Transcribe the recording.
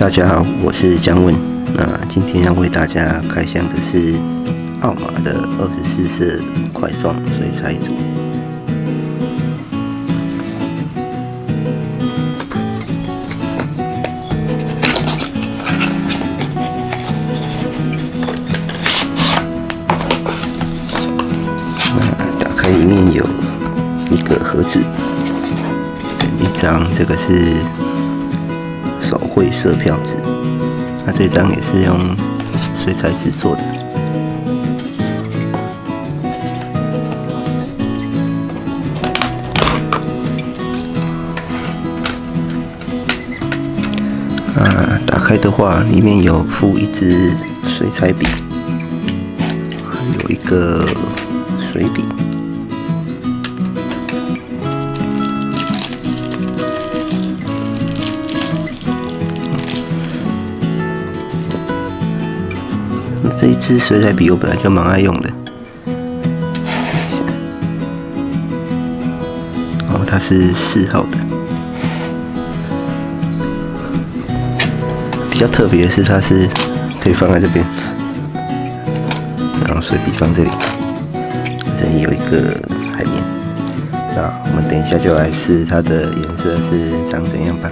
大家好，我是姜文。那今天要为大家开箱的是奥马的二十四色块状水彩组。那打开里面有一个盒子，一张，这个是。手绘色票纸，那这张也是用水彩纸做的。啊，打开的话，里面有附一支水彩笔，还有一个水笔。这一支水彩笔我本来就蛮爱用的，哦，它是四号的。比较特别的是，它是可以放在这边，然后水笔放这里，这里有一个海绵。那我们等一下就来试它的颜色是长怎样吧。